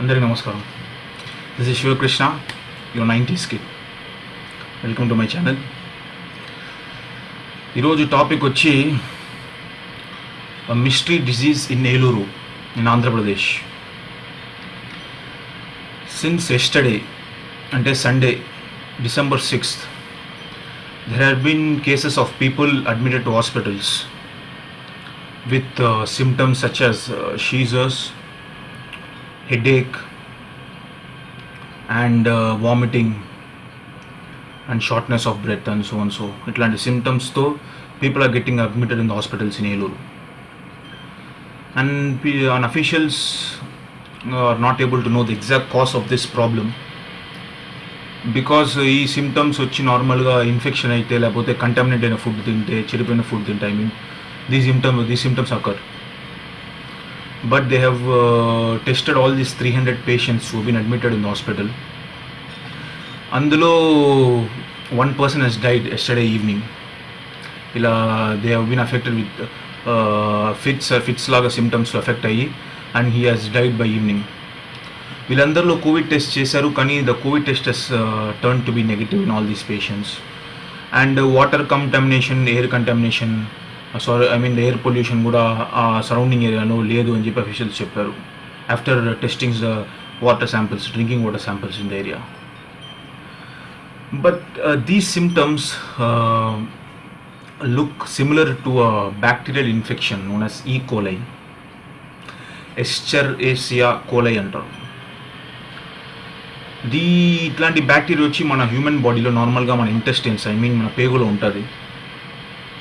అందరికీ నమస్కారం. This is Shivakrishna your nineties kid welcome to my channel ఈరోజు topic వచ్చి mystery disease in Eluru in Andhra Pradesh since yesterday అంటే Sunday December sixth there have been cases of people admitted to hospitals with uh, symptoms such as uh, seizures, headache, and uh, vomiting, and shortness of breath, and so on. So, ఇట్లాంటి symptoms-తో people are getting admitted in the hospitals in Eluru. And, pe- and officials are not able to know the exact cause of this problem. because ఈ symptoms వచ్చి నార్మల్గా infection అయితే లేకపోతే contaminate అయిన food తింటే చెడిపోయిన ఫుడ్ తింటే I mean the symptom the symptoms occur but they tested all these these three hundred patients been been admitted in hospital అందులో one person has died yesterday evening ఇలా they have been affected with fits fits లాగా symptoms affect అయ్యి and he has died by evening వీళ్ళందరిలో Covid test చేశారు కానీ the Covid test has turn to be negative in all these patients and water contamination air contamination sorry I mean air pollution కూడా ఆ surrounding ఏరియాలో లేదు అని చెప్పి officials చెప్పారు. After testings the water samples drinking water samples in the area but these symptoms look similar to bacterial infection known as E coli Escher Asia కోలై అంటారు. దీ ఇట్లాంటి బ్యాక్టీరియా వచ్చి మన హ్యూమన్ బాడీలో నార్మల్గా మన ఇంటెస్టైన్స్ ఐ మీన్ మన పేగులో ఉంటుంది.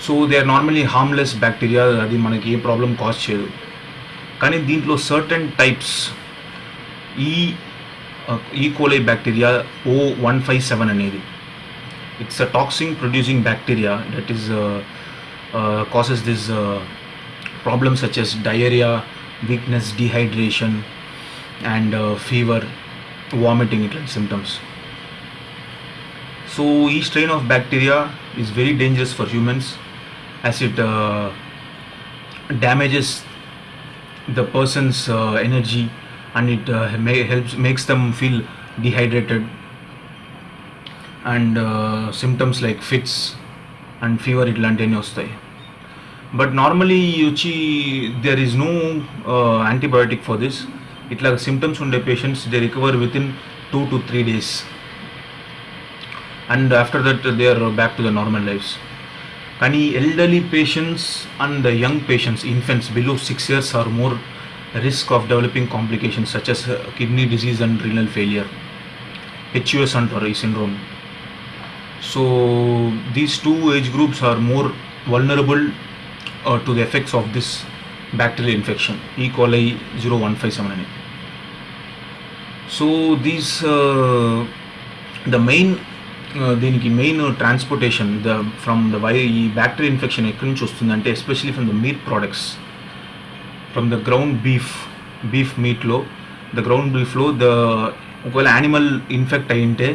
so they are normally harmless bacteria అది మనకి ఏ ప్రాబ్లం కాజ్ చేయదు కానీ దీంట్లో సర్టన్ టైప్స్ ఈ E coli bacteria O one five seven అనేది it's a toxin producing bacteria that is causes this problems such as diarrhoea weakness dehydration and fever vomiting ఇట్లాంటి symptoms so ఈ strain of bacteria is very dangerous for humans as it damages the persons energy and it helps makes them feel dehydrated and symptoms like fits and fever ఇట్లాంటివన్నీ వస్తాయి but normally వచ్చి there is no antibiotic for this ఇట్లా symptoms ఉండే patients they recover with in two to three days and after that they are back to the normal Any elderly patients and the young patients, infants below 6 years are more risk of developing complications such as kidney disease and renal failure, HUS and Torrey syndrome. So these two age groups are more vulnerable uh, to the effects of this bacterial infection, E. coli 015798. So these, uh, the main దీనికి main transportation the from the why ఈ bacteria infection ఎక్కడి నుంచి వస్తుందంటే especially from the meat products from the ground beef beef మీట్లో the ground బీఫ్లో the ఒకవేళ animal infect అయ్యింటే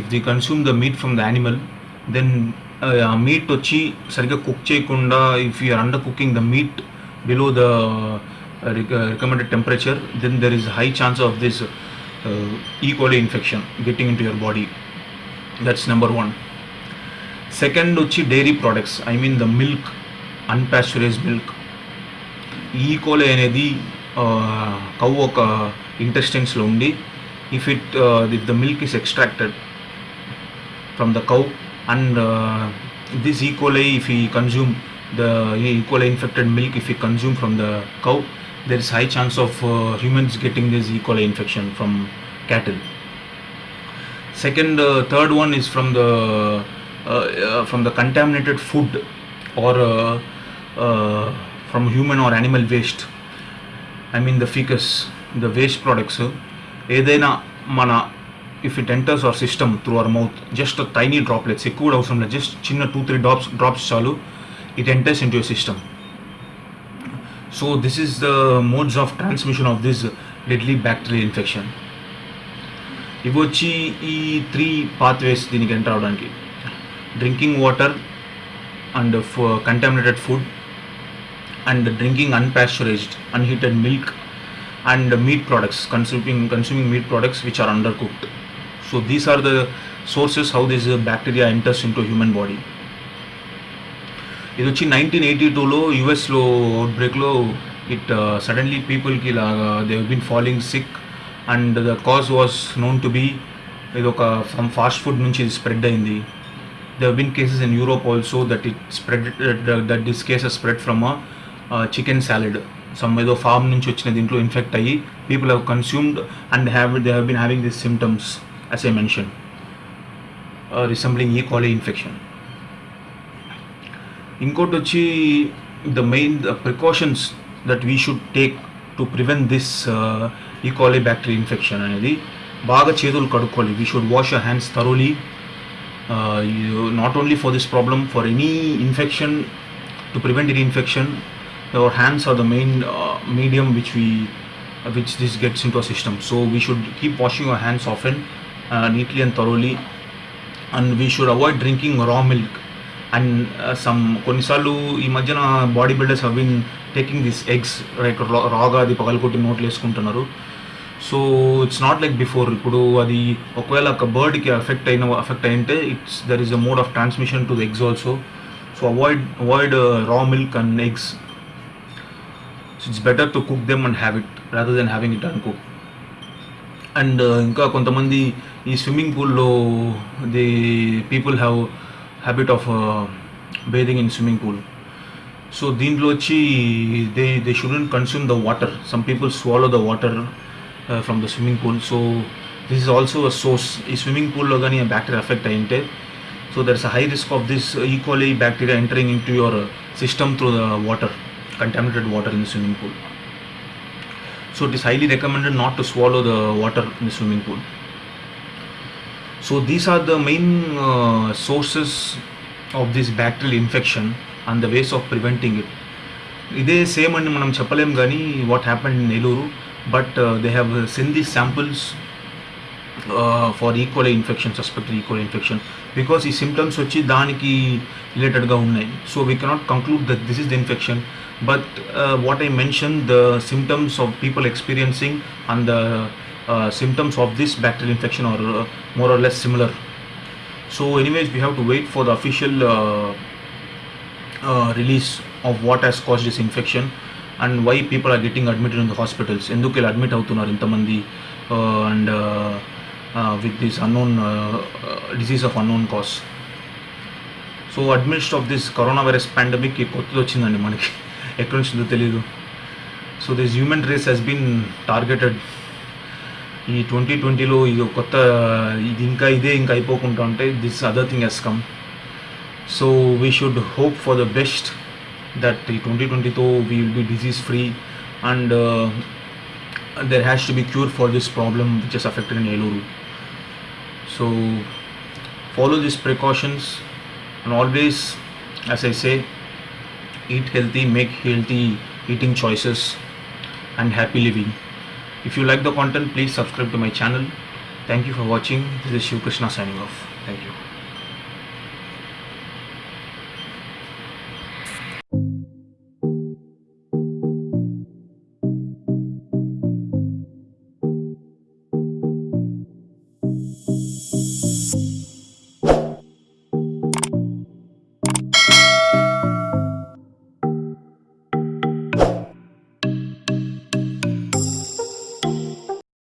if the consume the meat from the animal then ఆ meat వచ్చి సరిగ్గా కుక్ చేయకుండా if you're under cooking the meat below the recommended temperature then there is high chance of this E coli infection getting into your body that's number one second వచ్చి dairy products I mean the milk unpasteurised milk E coli అనేది cow ఒక ఇంటెస్టైన్స్లో ఉండి if it if the milk is extracted from the cow and uh, this E. coli if we consume the E. coli infected milk if we consume from the cow there is high chance of uh, humans getting this E. coli infection from cattle Second uh, third one is from the uh, uh, from the contaminated food or uh, uh, from human or animal waste. I mean the the waste products. ఏదైనా మన if it enters our system through our mouth just tiny droplets ఎక్కువ కూడా అవసరం లేదు just చిన్న two three drops drops చాలు it enters in your system so this is the modes of transmission of this deadly bacterial infection ఇవి వచ్చి ఈ three pathways దీనికి ఎంటర్ అవడానికి drinking water and contaminated food and drinking unpasteurized unheated milk and meat products consuming consuming meat products which are undercooked so these are the sources how this uh, bacteria enters into human body ఇది వచ్చి nineteen eighty టూలో యుఎస్లో అవుట్బ్రేక్లో it suddenly పీపుల్కి ఇలాగా they been following sick and the cause was known to be ఇది ఒక from fast food నుంచి ఇది స్ప్రెడ్ అయింది. They been cases in Europe also that it spread that this cases spread from a chicken salad some ఏదో farm నుంచి వచ్చిన దీంట్లో infect అయ్యి people have consumed and have they have been having this symptoms as I mention resembling E coli infection ఇంకోటి వచ్చి the main precautions that we should take to prevent this E coli bacteria infection అనేది బాగా చేతులు కడుక్కోవాలి. We should wash your hands thoroughly not only for this problem for any infection to prevent any infection your hands are the main medium which we which this gets into a system so we should keep washing your hands off and neatly and thoroughly and we should avoid drinking raw milk and some కొన్నిసార్లు ఈ మధ్యన body builders have been taking this eggs like రాగా అది పగలకొట్టి నోట్లు వేసుకుంటున్నారు. So it's not like before ఇప్పుడు అది ఒకవేళ ఒక బర్డ్కి ఎఫెక్ట్ అయిన effect అయింటే it's there is a mode of transmission to the eggs also so avoid avoid raw milk and eggs so it's better to cook them and have it rather then having it uncook and ఇంకా కొంతమంది ఈ swimming పూల్లో the people have habit of bathing in swimming pool So Din they, they shouldn't consume the water. Some people swallow the water uh, from the swimming pool. So this is also a source. swimming pool ಲಗಾನಿ bacteria affect ಆಯ್ತೆ so there's a high risk of this uh, equally coli bacteria entering into your uh, system through the water, contaminated water in the swimming pool. So it is highly recommended not to swallow the water in the swimming pool. So these are the main sources of this bacterial infection and the ways of preventing it. ఇదే same అని మనం చెప్పలేం కానీ what happen in Nellore but they have send these samples for E coli infection suspected E coli infection because ఈ symptoms వచ్చి దానికి రిలేటెడ్గా ఉన్నాయి so we cannot conclude that this is the infection but what I mention the symptoms of people experiencing and the symptoms of this bacterial infection are more or less similar so anyways we have to wait for the official Uh, release of what has caused this infection and why people are getting admitted in the hospitals ఎందుకు ఇలా admit అవుతున్నారు ఇంతమంది? And with this unknown disease of unknown cause so అడ్మినిస్ట్ of this corona virus pandemic కొత్తది వచ్చిందండి మనకి. ఎక్కడి నుంచి తెలియదు so this human race has been targeted ఈ ట్వంటీ ట్వంటీలో ఇది కొత్త ఇది ఇంకా ఇదే ఇంకా అయిపోకుండా ఉంటే this other thing has come so we should hope for the best that 2022 we will be disease free and uh, there has to be cure for this problem which is affected in Eluru so follow these precautions and always as I say eat healthy make healthy eating choices and happy living. If you like the content please subscribe to my channel. Thank you for watching. This is Shiv Krishna signing off. Thank you.